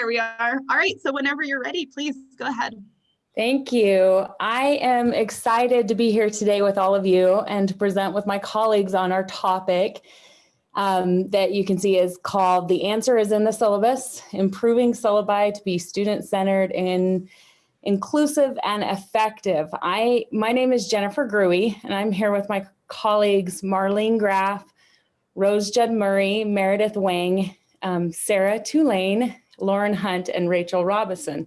There we are. All right, so whenever you're ready, please go ahead. Thank you. I am excited to be here today with all of you and to present with my colleagues on our topic um, that you can see is called The Answer is in the Syllabus, Improving Syllabi to be Student-Centered and Inclusive and Effective. I, my name is Jennifer Gruey and I'm here with my colleagues Marlene Graff, Rose Judd Murray, Meredith Wang, um, Sarah Tulane, Lauren Hunt, and Rachel Robinson.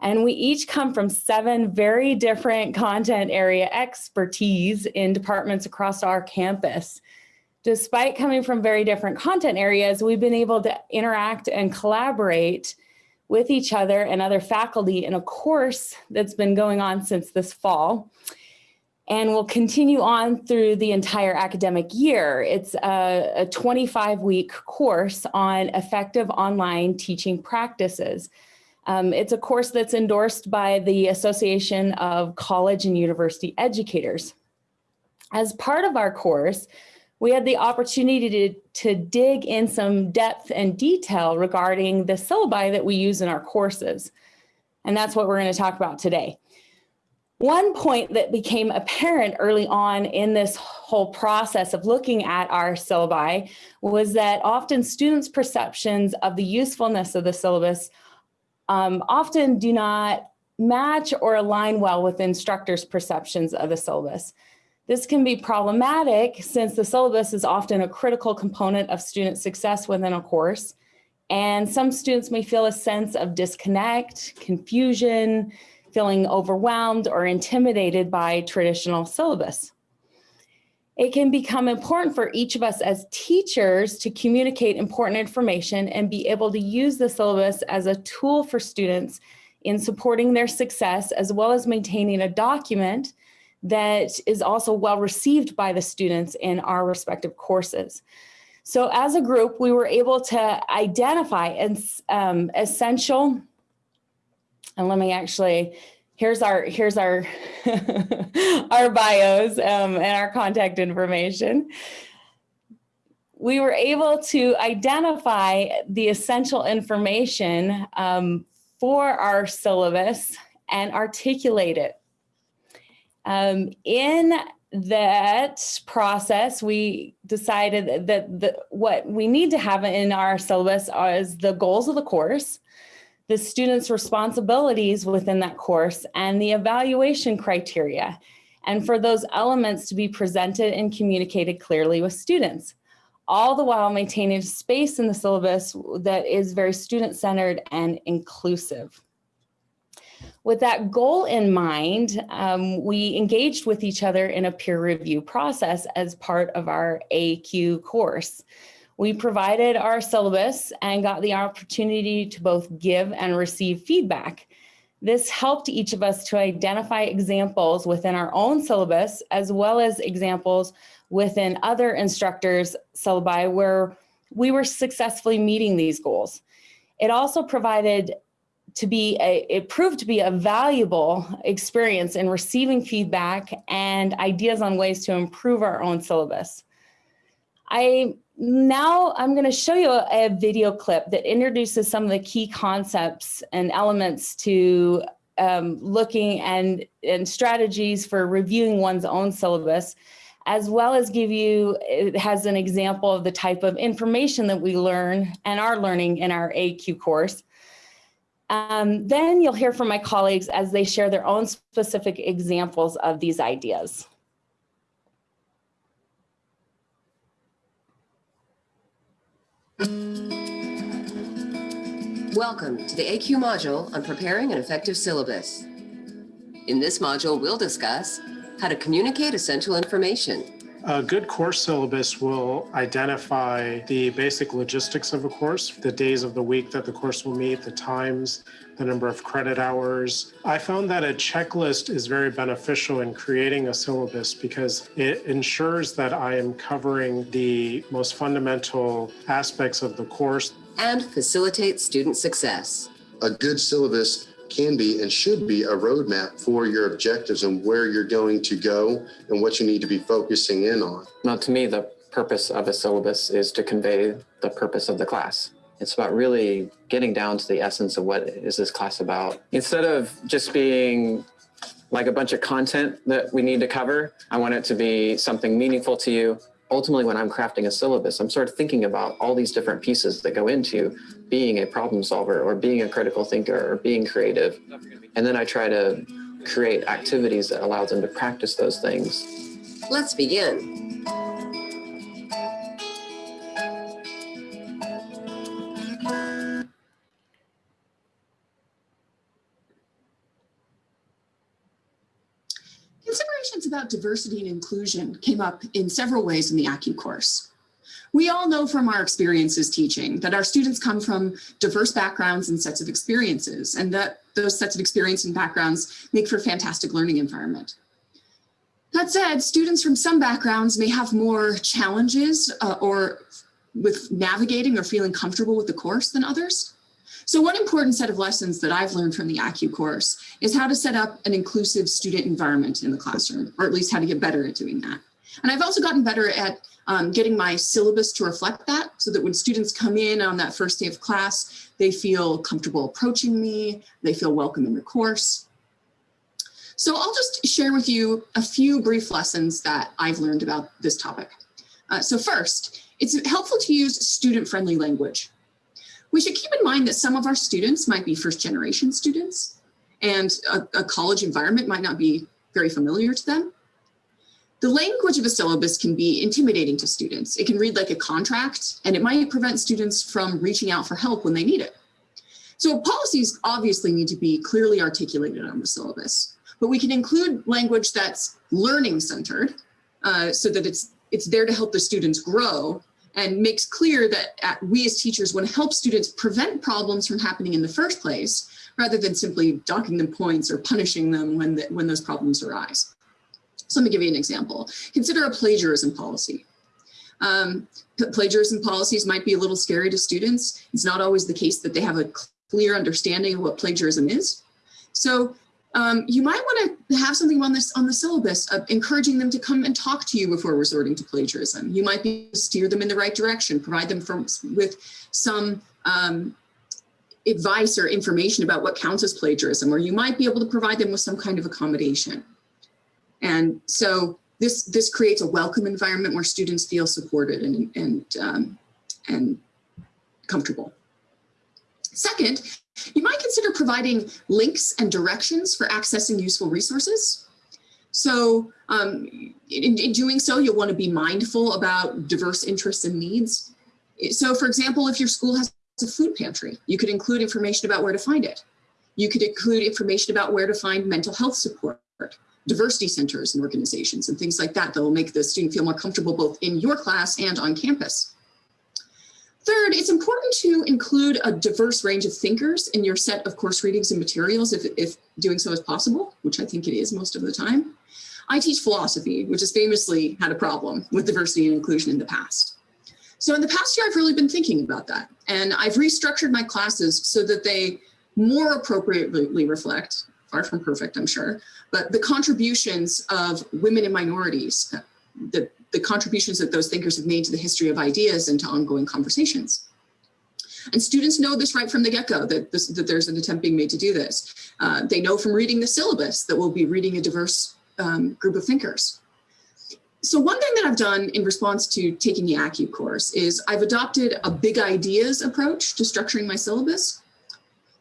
And we each come from seven very different content area expertise in departments across our campus. Despite coming from very different content areas, we've been able to interact and collaborate with each other and other faculty in a course that's been going on since this fall and will continue on through the entire academic year. It's a, a 25 week course on effective online teaching practices. Um, it's a course that's endorsed by the Association of College and University Educators. As part of our course, we had the opportunity to, to dig in some depth and detail regarding the syllabi that we use in our courses. And that's what we're going to talk about today. One point that became apparent early on in this whole process of looking at our syllabi was that often students' perceptions of the usefulness of the syllabus um, often do not match or align well with instructors' perceptions of the syllabus. This can be problematic since the syllabus is often a critical component of student success within a course. And some students may feel a sense of disconnect, confusion, feeling overwhelmed or intimidated by traditional syllabus. It can become important for each of us as teachers to communicate important information and be able to use the syllabus as a tool for students in supporting their success, as well as maintaining a document that is also well received by the students in our respective courses. So as a group, we were able to identify um, essential and let me actually, here's our, here's our, our bios um, and our contact information. We were able to identify the essential information um, for our syllabus and articulate it. Um, in that process, we decided that the, what we need to have in our syllabus is the goals of the course, the student's responsibilities within that course and the evaluation criteria, and for those elements to be presented and communicated clearly with students, all the while maintaining space in the syllabus that is very student-centered and inclusive. With that goal in mind, um, we engaged with each other in a peer review process as part of our ACUE course. We provided our syllabus and got the opportunity to both give and receive feedback. This helped each of us to identify examples within our own syllabus, as well as examples within other instructors' syllabi where we were successfully meeting these goals. It also provided to be a, it proved to be a valuable experience in receiving feedback and ideas on ways to improve our own syllabus. I now I'm going to show you a, video clip that introduces some of the key concepts and elements to um, looking and, and strategies for reviewing one's own syllabus, as well as give you, it has an example of the type of information that we learn and are learning in our ACUE course. Um, then you'll hear from my colleagues as they share their own specific examples of these ideas. Welcome to the ACUE module on preparing an effective syllabus. In this module, we'll discuss how to communicate essential information. A good course syllabus will identify the basic logistics of a course, the days of the week that the course will meet, the times, the number of credit hours. I found that a checklist is very beneficial in creating a syllabus because it ensures that I am covering the most fundamental aspects of the course. And facilitate student success. A good syllabus can be and should be a roadmap for your objectives and where you're going to go and what you need to be focusing in on. Now, to me, the purpose of a syllabus is to convey the purpose of the class. It's about really getting down to the essence of what is this class about. Instead of just being like a bunch of content that we need to cover, I want it to be something meaningful to you. Ultimately, when I'm crafting a syllabus, I'm sort of thinking about all these different pieces that go into being a problem solver or being a critical thinker or being creative. And then I try to create activities that allow them to practice those things. Let's begin. About diversity and inclusion came up in several ways in the ACU course. We all know from our experiences teaching that our students come from diverse backgrounds and sets of experiences, and that those sets of experience and backgrounds make for a fantastic learning environment. That said, students from some backgrounds may have more challenges uh, or with navigating or feeling comfortable with the course than others. So one important set of lessons that I've learned from the ACU course is how to set up an inclusive student environment in the classroom, or at least how to get better at doing that. And I've also gotten better at um, getting my syllabus to reflect that so that when students come in on that first day of class, they feel comfortable approaching me, they feel welcome in the course. So I'll just share with you a few brief lessons that I've learned about this topic. Uh, so first, it's helpful to use student-friendly language. We should keep in mind that some of our students might be first generation students and a, a college environment might not be very familiar to them. The language of a syllabus can be intimidating to students. It can read like a contract and it might prevent students from reaching out for help when they need it. So policies obviously need to be clearly articulated on the syllabus, but we can include language that's learning centered uh, so that it's, it's there to help the students grow and makes clear that at, we as teachers want to help students prevent problems from happening in the first place, rather than simply docking them points or punishing them when, the, when those problems arise. So let me give you an example. Consider a plagiarism policy. Um, plagiarism policies might be a little scary to students. It's not always the case that they have a clear understanding of what plagiarism is. So um, you might want to have something on this on the syllabus of encouraging them to come and talk to you before resorting to plagiarism. You might be steer them in the right direction, provide them from, with some um, advice or information about what counts as plagiarism, or you might be able to provide them with some kind of accommodation. And so this this creates a welcome environment where students feel supported and and um, and comfortable. Second, you might consider providing links and directions for accessing useful resources. So um, in, in, doing so, you'll want to be mindful about diverse interests and needs. So for example, if your school has a food pantry, you could include information about where to find it. You could include information about where to find mental health support, diversity centers and organizations and things like that that will make the student feel more comfortable both in your class and on campus. Third, it's important to include a diverse range of thinkers in your set of course readings and materials if, if doing so is possible, which I think it is most of the time. I teach philosophy, which has famously had a problem with diversity and inclusion in the past. So in the past year, I've really been thinking about that. And I've restructured my classes so that they more appropriately reflect, far from perfect, I'm sure, but the contributions of women and minorities, the the contributions that those thinkers have made to the history of ideas and to ongoing conversations. And students know this right from the get-go, that, that there's an attempt being made to do this. Uh, they know from reading the syllabus that we'll be reading a diverse um, group of thinkers. So one thing that I've done in response to taking the ACU course is I've adopted a big ideas approach to structuring my syllabus.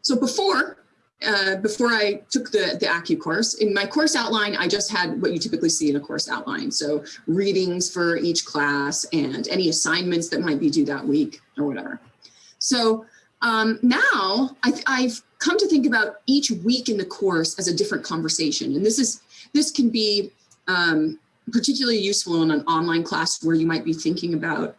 So before, uh, before I took the, the ACU course, in my course outline, I just had what you typically see in a course outline. So readings for each class and any assignments that might be due that week or whatever. So um, now I, I've come to think about each week in the course as a different conversation. And this is this can be um, particularly useful in an online class where you might be thinking about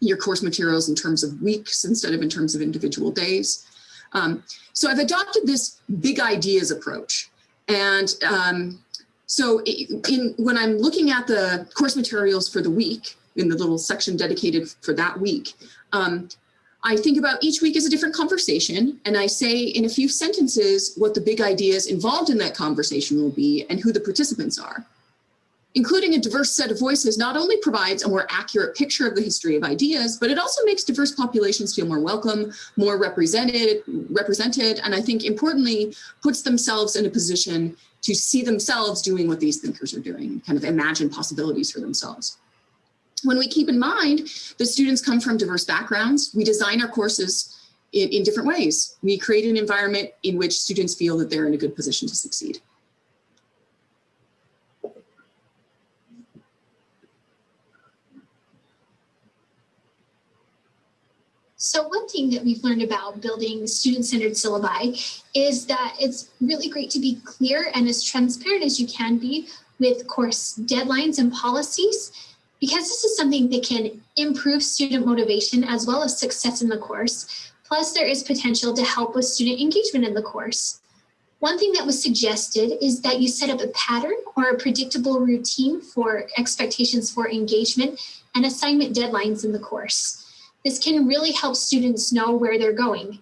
your course materials in terms of weeks instead of in terms of individual days. Um, so I've adopted this big ideas approach. And um, so in, when I'm looking at the course materials for the week, in the little section dedicated for that week, um, I think about each week as a different conversation and I say in a few sentences what the big ideas involved in that conversation will be and who the participants are. Including a diverse set of voices not only provides a more accurate picture of the history of ideas, but it also makes diverse populations feel more welcome, more represented, represented, and I think importantly, puts themselves in a position to see themselves doing what these thinkers are doing, kind of imagine possibilities for themselves. When we keep in mind that students come from diverse backgrounds, we design our courses in, in different ways. We create an environment in which students feel that they're in a good position to succeed. So one thing that we've learned about building student-centered syllabi is that it's really great to be clear and as transparent as you can be with course deadlines and policies, because this is something that can improve student motivation as well as success in the course. Plus there is potential to help with student engagement in the course. One thing that was suggested is that you set up a pattern or a predictable routine for expectations for engagement and assignment deadlines in the course. This can really help students know where they're going.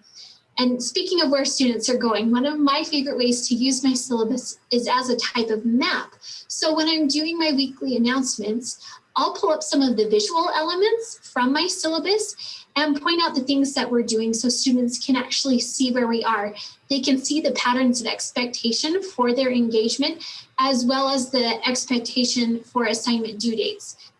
And speaking of where students are going, one of my favorite ways to use my syllabus is as a type of map. So when I'm doing my weekly announcements, I'll pull up some of the visual elements from my syllabus and point out the things that we're doing so students can actually see where we are. They can see the patterns of expectation for their engagement, as well as the expectation for assignment due dates.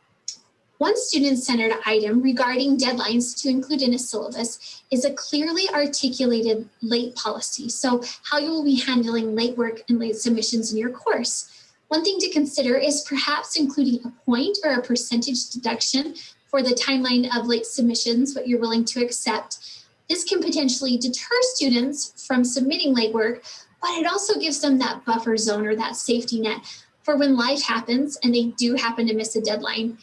One student-centered item regarding deadlines to include in a syllabus is a clearly articulated late policy. So how you will be handling late work and late submissions in your course. One thing to consider is perhaps including a point or a percentage deduction for the timeline of late submissions, what you're willing to accept. This can potentially deter students from submitting late work, but it also gives them that buffer zone or that safety net for when life happens and they do happen to miss a deadline.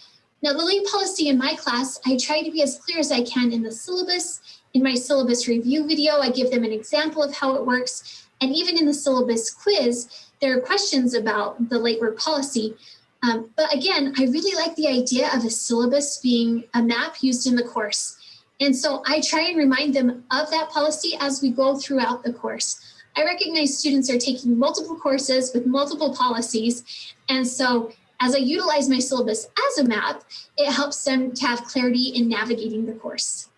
Now, the late policy in my class, I try to be as clear as I can in the syllabus. In my syllabus review video, I give them an example of how it works. And even in the syllabus quiz, there are questions about the late work policy. Um, but again, I really like the idea of a syllabus being a map used in the course. And so I try and remind them of that policy as we go throughout the course. I recognize students are taking multiple courses with multiple policies. And so as I utilize my syllabus as a map, it helps them to have clarity in navigating the course.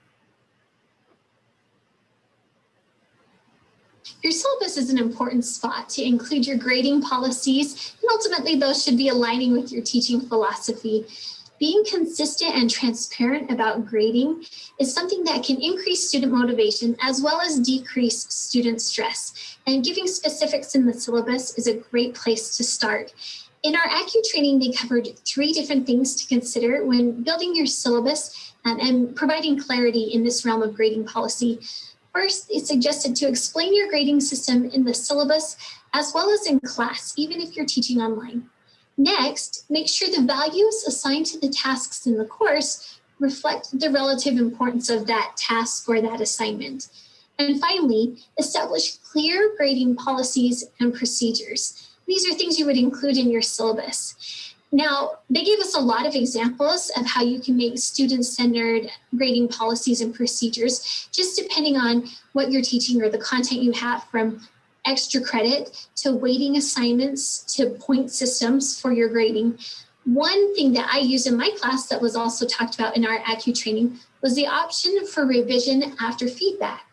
Your syllabus is an important spot to include your grading policies, and ultimately those should be aligning with your teaching philosophy. Being consistent and transparent about grading is something that can increase student motivation as well as decrease student stress. And giving specifics in the syllabus is a great place to start. In our ACU training, they covered three different things to consider when building your syllabus and, and providing clarity in this realm of grading policy. First, it suggested to explain your grading system in the syllabus as well as in class, even if you're teaching online. Next, make sure the values assigned to the tasks in the course reflect the relative importance of that task or that assignment. And finally, establish clear grading policies and procedures. These are things you would include in your syllabus. Now, they gave us a lot of examples of how you can make student-centered grading policies and procedures, just depending on what you're teaching or the content you have from extra credit to weighting assignments to point systems for your grading. One thing that I used in my class that was also talked about in our ACU training was the option for revision after feedback.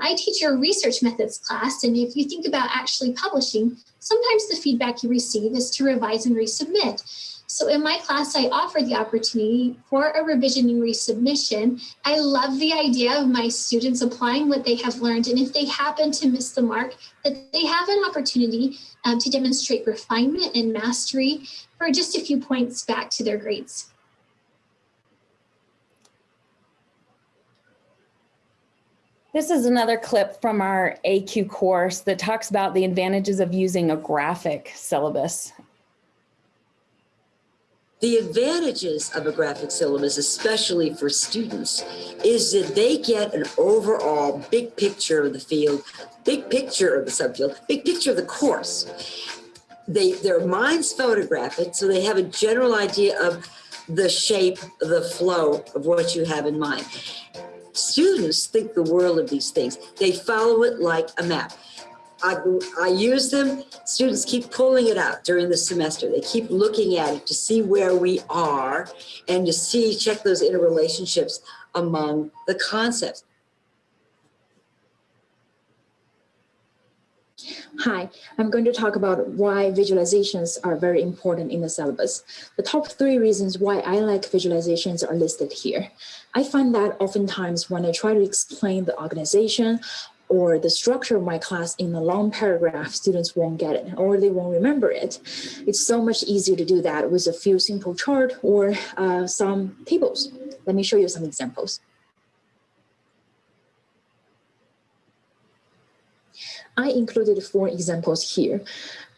I teach a research methods class, and if you think about actually publishing, sometimes the feedback you receive is to revise and resubmit. So in my class, I offer the opportunity for a revision and resubmission. I love the idea of my students applying what they have learned. And if they happen to miss the mark, that they have an opportunity um, to demonstrate refinement and mastery for just a few points back to their grades. This is another clip from our ACUE course that talks about the advantages of using a graphic syllabus. The advantages of a graphic syllabus, especially for students, is that they get an overall big picture of the field, big picture of the subfield, big picture of the course. They, their minds photograph it, so they have a general idea of the shape, the flow of what you have in mind. Students think the world of these things. They follow it like a map. I, I use them. Students keep pulling it out during the semester. They keep looking at it to see where we are and to see, check those interrelationships among the concepts. Hi, I'm going to talk about why visualizations are very important in the syllabus. The top three reasons why I like visualizations are listed here. I find that oftentimes when I try to explain the organization or the structure of my class in a long paragraph, students won't get it or they won't remember it. It's so much easier to do that with a few simple chart or uh, some tables. Let me show you some examples. I included four examples here.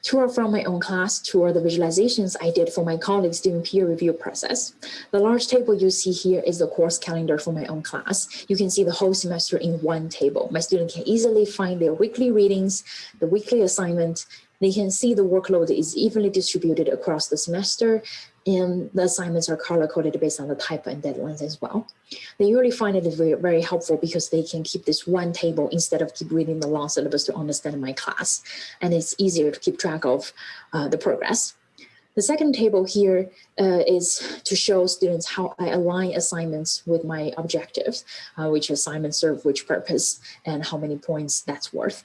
Two are from my own class, two are the visualizations I did for my colleagues during peer review process. The large table you see here is the course calendar for my own class. You can see the whole semester in one table. My student can easily find their weekly readings, the weekly assignment, they can see the workload is evenly distributed across the semester and the assignments are color coded based on the type and deadlines as well. They really find it very, very helpful because they can keep this one table instead of keep reading the long syllabus to understand my class. And it's easier to keep track of uh, the progress. The second table here uh, is to show students how I align assignments with my objectives, uh, which assignments serve which purpose and how many points that's worth.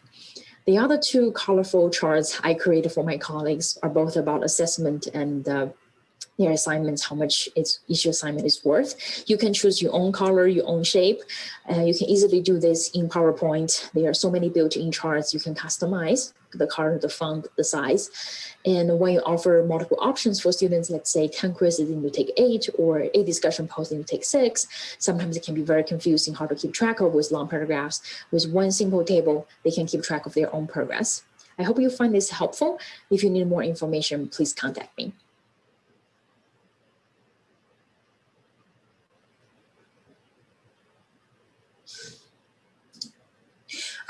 The other two colorful charts I created for my colleagues are both about assessment and uh, their assignments, how much each assignment is worth. You can choose your own color, your own shape. Uh, you can easily do this in PowerPoint. There are so many built-in charts you can customize the color, the font, the size. And when you offer multiple options for students, let's say 10 quizzes and you take eight or eight discussion posts and you take six, sometimes it can be very confusing how to keep track of with long paragraphs. With one simple table, they can keep track of their own progress. I hope you find this helpful. If you need more information, please contact me.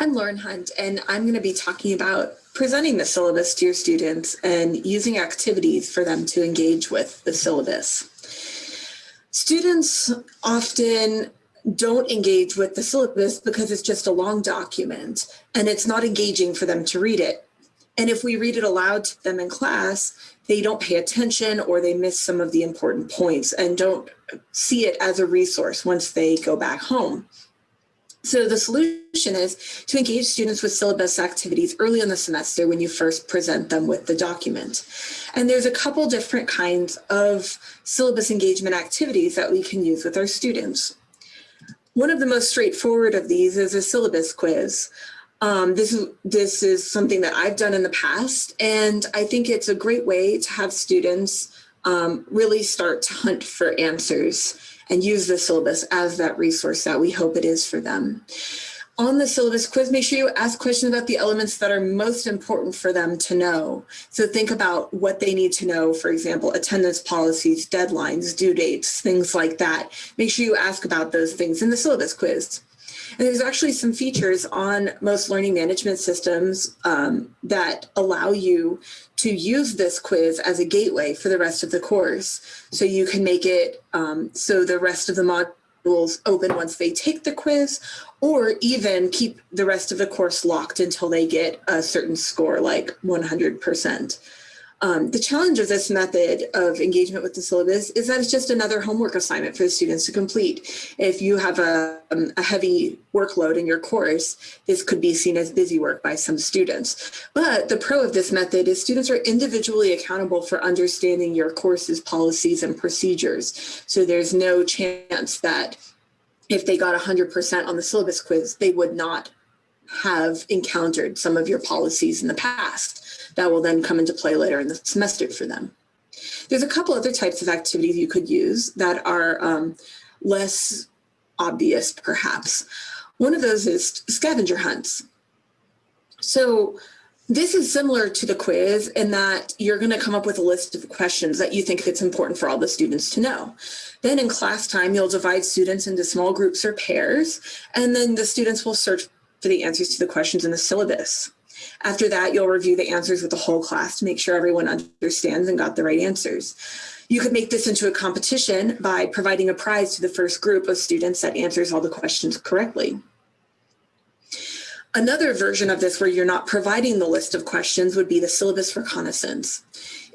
I'm Lauren Hunt, and I'm going to be talking about presenting the syllabus to your students and using activities for them to engage with the syllabus. Students often don't engage with the syllabus because it's just a long document and it's not engaging for them to read it. And if we read it aloud to them in class, they don't pay attention or they miss some of the important points and don't see it as a resource once they go back home. So the solution is to engage students with syllabus activities early in the semester when you first present them with the document. And there's a couple different kinds of syllabus engagement activities that we can use with our students. One of the most straightforward of these is a syllabus quiz. Um, this, is, this is something that I've done in the past, and I think it's a great way to have students um, really start to hunt for answers and use the syllabus as that resource that we hope it is for them. On the syllabus quiz, make sure you ask questions about the elements that are most important for them to know. So think about what they need to know, for example, attendance policies, deadlines, due dates, things like that. Make sure you ask about those things in the syllabus quiz. And there's actually some features on most learning management systems um, that allow you to use this quiz as a gateway for the rest of the course. So you can make it um, so the rest of the modules open once they take the quiz, or even keep the rest of the course locked until they get a certain score like 100%. Um, the challenge of this method of engagement with the syllabus is that it's just another homework assignment for the students to complete. If you have a, um, a heavy workload in your course, this could be seen as busy work by some students. But the pro of this method is students are individually accountable for understanding your course's policies and procedures. So there's no chance that if they got 100% on the syllabus quiz, they would not have encountered some of your policies in the past that will then come into play later in the semester for them. There's a couple other types of activities you could use that are um, less obvious, perhaps. One of those is scavenger hunts. So this is similar to the quiz in that you're going to come up with a list of questions that you think it's important for all the students to know. Then in class time, you'll divide students into small groups or pairs, and then the students will search for the answers to the questions in the syllabus. After that, you'll review the answers with the whole class to make sure everyone understands and got the right answers. You could make this into a competition by providing a prize to the first group of students that answers all the questions correctly. Another version of this where you're not providing the list of questions would be the syllabus reconnaissance.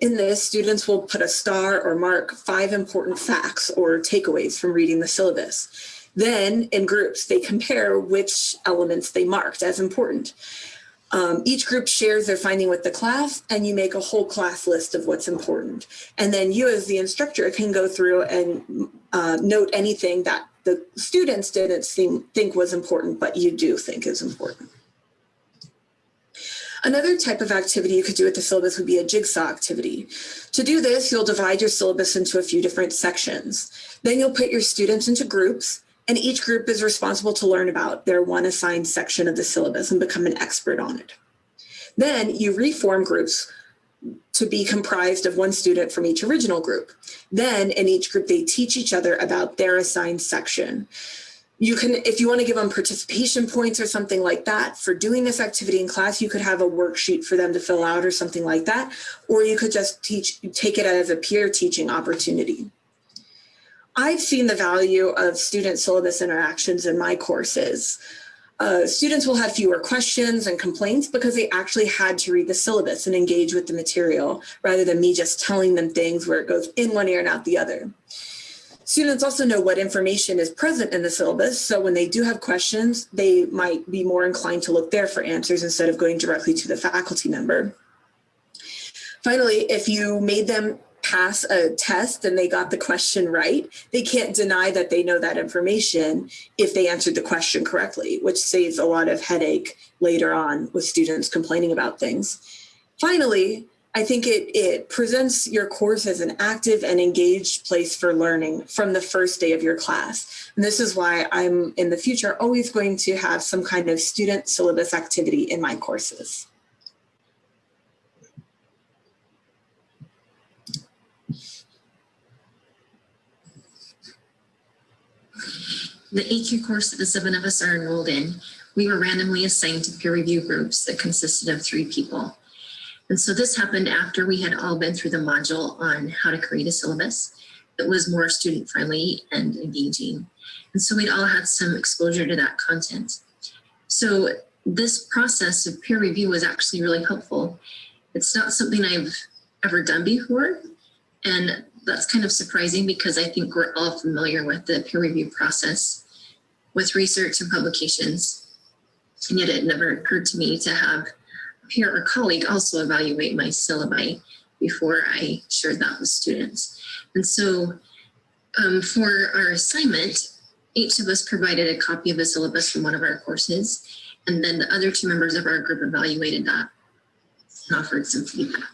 In this, students will put a star or mark five important facts or takeaways from reading the syllabus. Then in groups, they compare which elements they marked as important. Um, each group shares their finding with the class and you make a whole class list of what's important. And then you as the instructor can go through and uh, note anything that the students didn't seem, think was important, but you do think is important. Another type of activity you could do with the syllabus would be a jigsaw activity. To do this, you'll divide your syllabus into a few different sections. Then you'll put your students into groups and each group is responsible to learn about their one assigned section of the syllabus and become an expert on it. Then you reform groups to be comprised of one student from each original group. Then in each group, they teach each other about their assigned section. You can, if you want to give them participation points or something like that for doing this activity in class, you could have a worksheet for them to fill out or something like that. Or you could just teach, take it as a peer teaching opportunity. I've seen the value of student syllabus interactions in my courses. Uh, students will have fewer questions and complaints because they actually had to read the syllabus and engage with the material rather than me just telling them things where it goes in one ear and out the other. Students also know what information is present in the syllabus, so when they do have questions, they might be more inclined to look there for answers instead of going directly to the faculty member. Finally, if you made them pass a test and they got the question right, they can't deny that they know that information if they answered the question correctly, which saves a lot of headache later on with students complaining about things. Finally, I think it, it presents your course as an active and engaged place for learning from the first day of your class. And this is why I'm in the future always going to have some kind of student syllabus activity in my courses. The ACUE course that the seven of us are enrolled in, we were randomly assigned to peer review groups that consisted of three people. And so this happened after we had all been through the module on how to create a syllabus that was more student friendly and engaging. And so we'd all had some exposure to that content. So this process of peer review was actually really helpful. It's not something I've ever done before. And that's kind of surprising because I think we're all familiar with the peer review process with research and publications. And yet it never occurred to me to have a peer or colleague also evaluate my syllabi before I shared that with students. And so um, for our assignment, each of us provided a copy of a syllabus from one of our courses, and then the other two members of our group evaluated that and offered some feedback.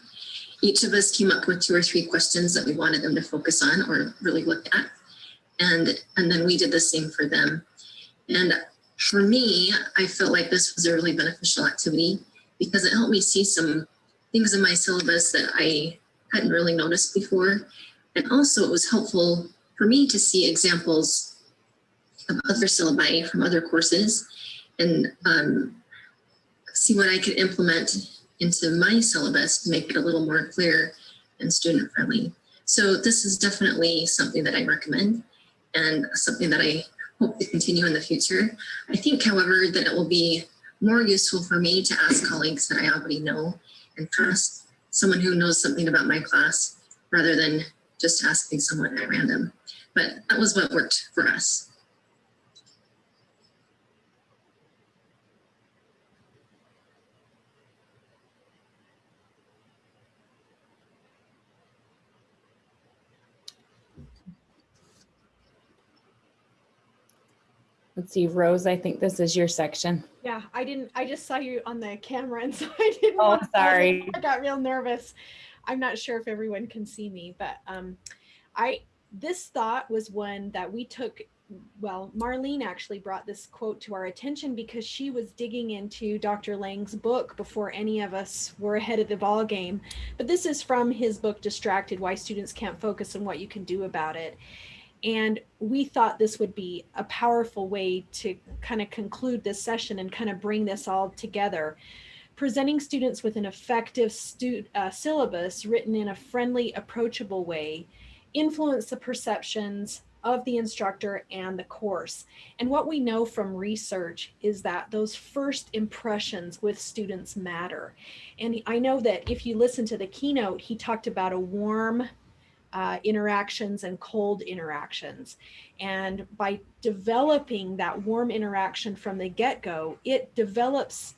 Each of us came up with two or three questions that we wanted them to focus on or really look at. And, and then we did the same for them. And for me, I felt like this was a really beneficial activity because it helped me see some things in my syllabus that I hadn't really noticed before. And also it was helpful for me to see examples of other syllabi from other courses and um, see what I could implement into my syllabus to make it a little more clear and student friendly. So this is definitely something that I recommend and something that I hope to continue in the future. I think, however, that it will be more useful for me to ask colleagues that I already know and trust, someone who knows something about my class, rather than just asking someone at random. But that was what worked for us. Let's see, Rose, I think this is your section. Yeah, I didn't, I just saw you on the camera and so I didn't. Oh, sorry. I got real nervous. I'm not sure if everyone can see me, but um, I, this thought was one that we took, well, Marlene actually brought this quote to our attention because she was digging into Dr. Lang's book before any of us were ahead of the ball game. But this is from his book, Distracted, Why Students Can't Focus and What You Can Do About It. And we thought this would be a powerful way to kind of conclude this session and kind of bring this all together. Presenting students with an effective uh, syllabus written in a friendly, approachable way, influence the perceptions of the instructor and the course. And what we know from research is that those first impressions with students matter. And I know that if you listen to the keynote, he talked about a warm uh, interactions and cold interactions. And by developing that warm interaction from the get-go, it develops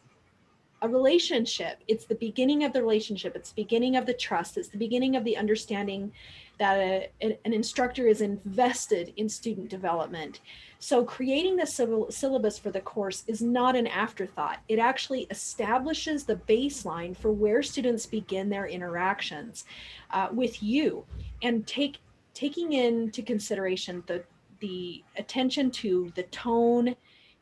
a relationship. It's the beginning of the relationship. It's the beginning of the trust. It's the beginning of the understanding that a, an instructor is invested in student development. So creating the syllabus for the course is not an afterthought. It actually establishes the baseline for where students begin their interactions uh, with you and take taking into consideration the the attention to the tone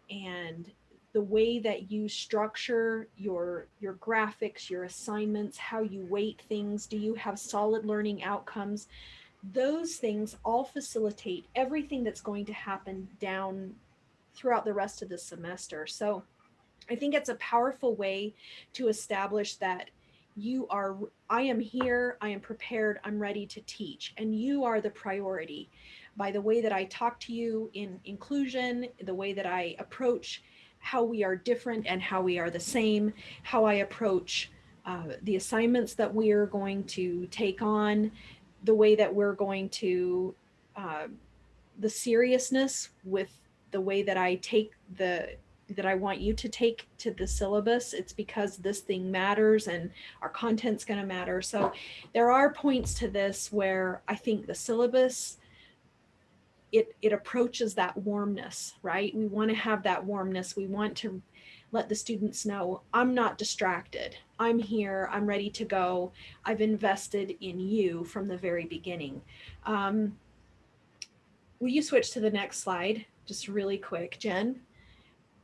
and the way that you structure your your graphics your assignments how you weight things do you have solid learning outcomes those things all facilitate everything that's going to happen down throughout the rest of the semester. So i think it's a powerful way to establish that you are i am here i am prepared i'm ready to teach and you are the priority. By the way that i talk to you in inclusion the way that i approach how we are different and how we are the same, how I approach uh, the assignments that we are going to take on, the way that we're going to, uh, the seriousness with the way that I take the, that I want you to take to the syllabus. It's because this thing matters and our content's going to matter. So there are points to this where I think the syllabus it, it approaches that warmness, right? We want to have that warmness. We want to let the students know I'm not distracted. I'm here. I'm ready to go. I've invested in you from the very beginning. Um, will you switch to the next slide? Just really quick, Jen.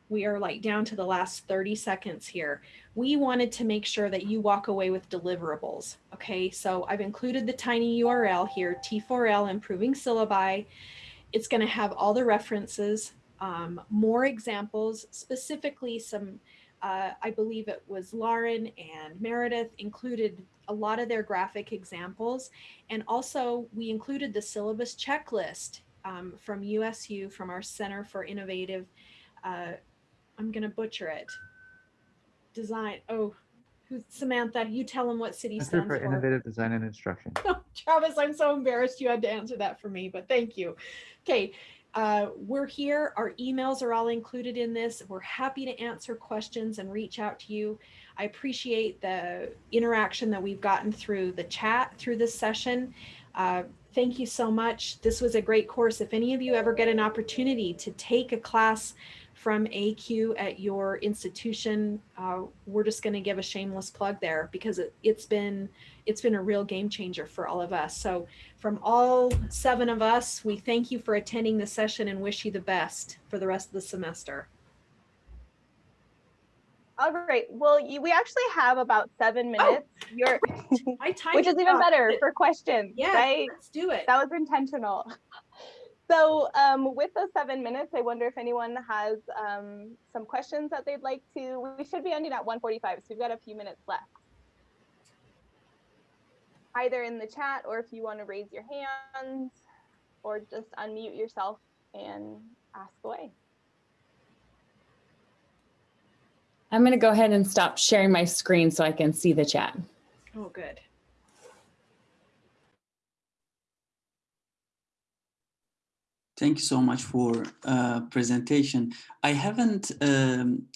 We are like down to the last 30 seconds here. We wanted to make sure that you walk away with deliverables. Okay, so I've included the tiny URL here, T4L Improving Syllabi. It's going to have all the references, um, more examples, specifically some, uh, I believe it was Lauren and Meredith included a lot of their graphic examples. And also we included the syllabus checklist um, from USU, from our Center for Innovative, uh, I'm going to butcher it, design, oh, who's Samantha, you tell them what CIDI Center stands for Center for. Innovative Design and Instruction. Travis, I'm so embarrassed you had to answer that for me, but thank you. Okay, uh, we're here. Our emails are all included in this. We're happy to answer questions and reach out to you. I appreciate the interaction that we've gotten through the chat through this session. Uh, thank you so much. This was a great course. If any of you ever get an opportunity to take a class from ACUE at your institution, uh, we're just going to give a shameless plug there because it, it's been it's been a real game changer for all of us. So from all seven of us, we thank you for attending the session and wish you the best for the rest of the semester. All right. Well, you, we actually have about seven minutes. You're, which is even up. better for questions. Yeah, right? let's do it. That was intentional. So um, with those seven minutes, I wonder if anyone has um, some questions that they'd like to. We should be ending at 1:45, so we've got a few minutes left. Either in the chat, or if you want to raise your hands, or just unmute yourself and ask away. I'm going to go ahead and stop sharing my screen so I can see the chat. Oh, good. Thank you so much for uh, presentation. I haven't, um,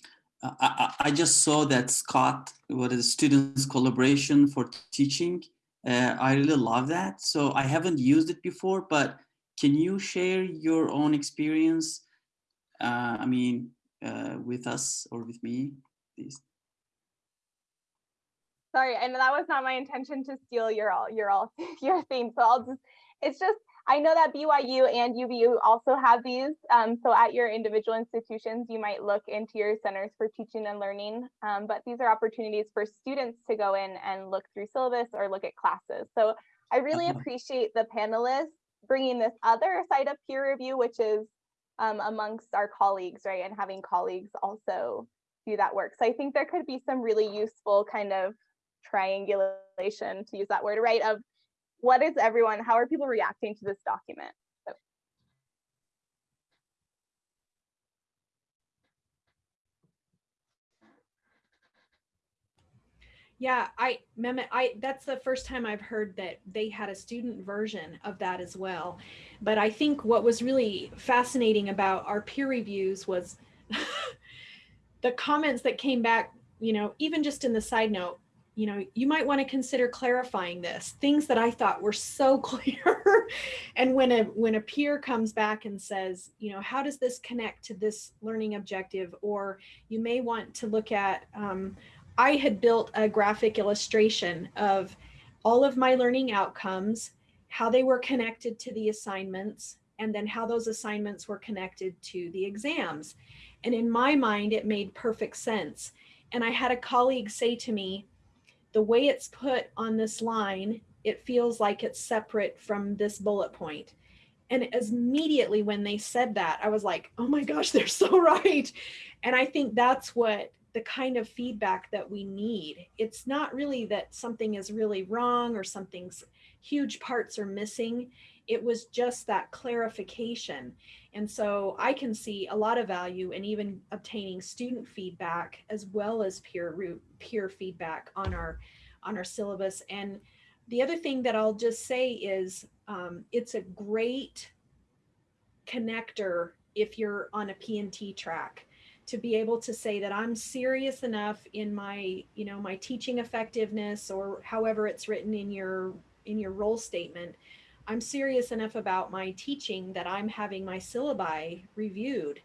I, I, I just saw that Scott, what is students collaboration for teaching. Uh, I really love that. So I haven't used it before, but can you share your own experience? Uh, I mean, uh, with us or with me, please. Sorry, and that was not my intention to steal your all your all your theme. So I'll just it's just I know that BYU and UVU also have these. Um, so at your individual institutions, you might look into your centers for teaching and learning. Um, but these are opportunities for students to go in and look through syllabus or look at classes. So I really appreciate the panelists bringing this other side of peer review, which is um, amongst our colleagues, right? And having colleagues also do that work. So I think there could be some really useful kind of triangulation, to use that word, right? Of what is everyone, how are people reacting to this document? Yeah, I Mehmet, I that's the first time I've heard that they had a student version of that as well. But I think what was really fascinating about our peer reviews was the comments that came back, you know, even just in the side note, you know, you might want to consider clarifying this, things that I thought were so clear. and when a when a peer comes back and says, you know, how does this connect to this learning objective? Or you may want to look at, um, I had built a graphic illustration of all of my learning outcomes, how they were connected to the assignments, and then how those assignments were connected to the exams. And in my mind, it made perfect sense. And I had a colleague say to me, the way it's put on this line, it feels like it's separate from this bullet point. And immediately when they said that, I was like, oh my gosh, they're so right. And I think that's what the kind of feedback that we need. It's not really that something is really wrong or something's huge parts are missing. It was just that clarification. And so I can see a lot of value in even obtaining student feedback as well as peer peer feedback on our on our syllabus. And the other thing that I'll just say is um, it's a great connector if you're on a P&T track to be able to say that I'm serious enough in my, you know, my teaching effectiveness or however it's written in your in your role statement I'm serious enough about my teaching that I'm having my syllabi reviewed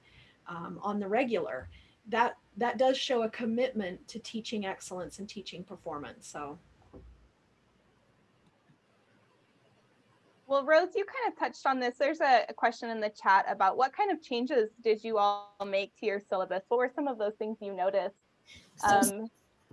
um, on the regular. That that does show a commitment to teaching excellence and teaching performance. So. Well, Rose, you kind of touched on this. There's a, a, question in the chat about what kind of changes did you all make to your syllabus? What were some of those things you noticed? Um,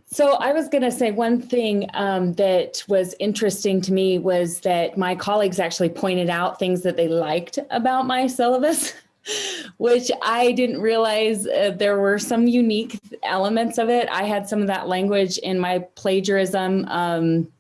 so I was going to say one thing um, that was interesting to me was that my colleagues actually pointed out things that they liked about my syllabus, which I didn't realize uh, there were some unique elements of it. I had some of that language in my plagiarism um,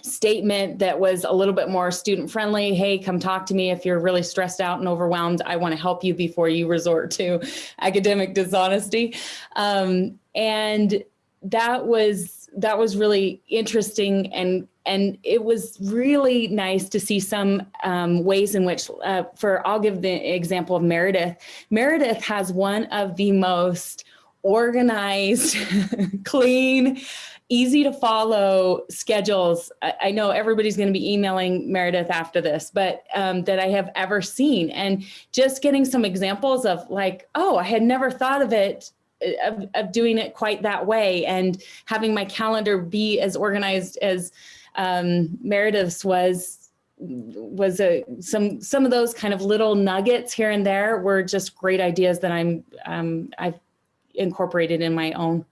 statement that was a little bit more student friendly. Hey, come talk to me if you're really stressed out and overwhelmed. I want to help you before you resort to academic dishonesty. Um, and that was that was really interesting and and it was really nice to see some um, ways in which uh, for I'll give the example of Meredith. Meredith has one of the most organized, clean, easy to follow schedules. I, I know everybody's going to be emailing Meredith after this, but um, that I have ever seen. And just getting some examples of like, oh, I had never thought of it of, of doing it quite that way and having my calendar be as organized as um, Meredith's was was a some some of those kind of little nuggets here and there were just great ideas that I'm um, I've incorporated in my own.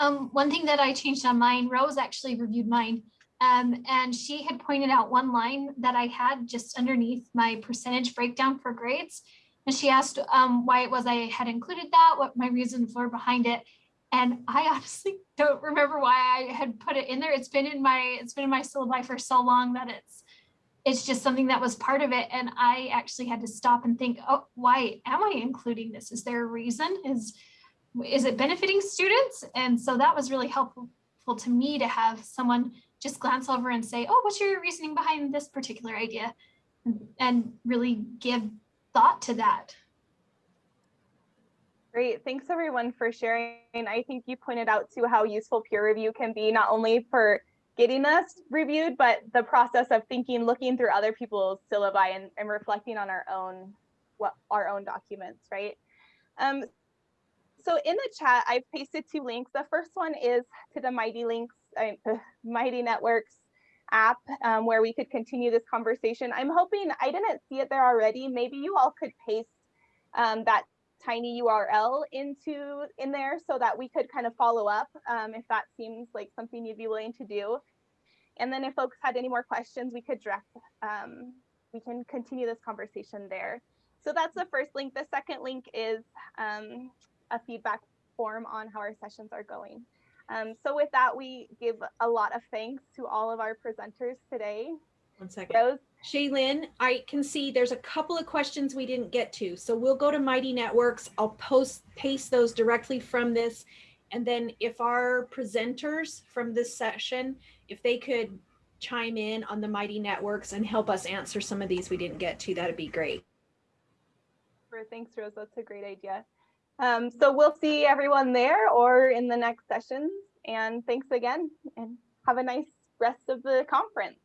Um, one thing that I changed on mine, Rose actually reviewed mine. Um, and she had pointed out one line that I had just underneath my percentage breakdown for grades. And she asked um, why it was I had included that, what my reasons were behind it. And I honestly don't remember why I had put it in there. It's been in my it's been in my syllabi for so long that it's it's just something that was part of it. And I actually had to stop and think, oh, why am I including this? Is there a reason? Is is it benefiting students? And so that was really helpful to me to have someone just glance over and say, oh, what's your reasoning behind this particular idea? And really give thought to that. Great, thanks everyone for sharing. I think you pointed out too how useful peer review can be, not only for getting us reviewed, but the process of thinking, looking through other people's syllabi and, and reflecting on our own, what our own documents, right? Um, so in the chat, I've pasted two links. The first one is to the Mighty Links uh, Mighty Networks app um, where we could continue this conversation. I'm hoping, I didn't see it there already. Maybe you all could paste um, that tiny URL into in there so that we could kind of follow up um, if that seems like something you'd be willing to do. And then if folks had any more questions, we could direct, um, we can continue this conversation there. So that's the first link. The second link is um, a feedback form on how our sessions are going. Um, so with that, we give a lot of thanks to all of our presenters today. One second. Rose, Shaylin, I can see there's a couple of questions we didn't get to. So we'll go to Mighty Networks. I'll post, paste those directly from this. And then if our presenters from this session, if they could chime in on the Mighty Networks and help us answer some of these we didn't get to, that'd be great. Thanks, Rose. That's a great idea. Um, so we'll see everyone there or in the next sessions. And thanks again and have a nice rest of the conference.